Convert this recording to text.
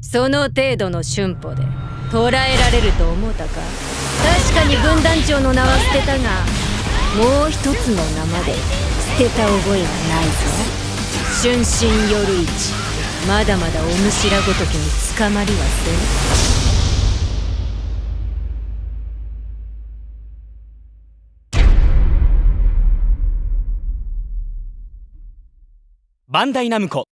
その程度の春歩で捕らえられると思うたか。確かに軍団長の名は捨てたがもう一つの名まで捨てた覚えはないぞ。春心夜市。まだまだお主らごときに捕まりはせんバンダイナムコ。